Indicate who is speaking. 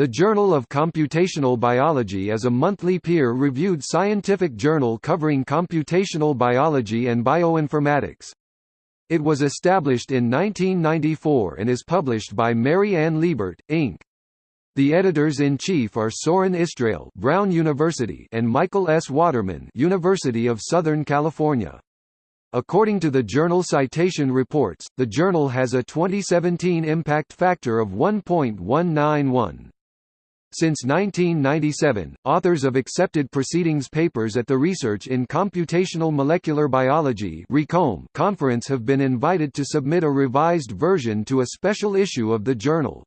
Speaker 1: The Journal of Computational Biology is a monthly peer-reviewed scientific journal covering computational biology and bioinformatics. It was established in 1994 and is published by Mary Ann Liebert, Inc. The editors-in-chief are Sorin Istrail Brown University and Michael S. Waterman University of Southern California. According to the journal Citation Reports, the journal has a 2017 impact factor of 1.191. Since 1997, authors of accepted proceedings papers at the Research in Computational Molecular Biology conference have been invited to submit a revised version to a special issue of the journal.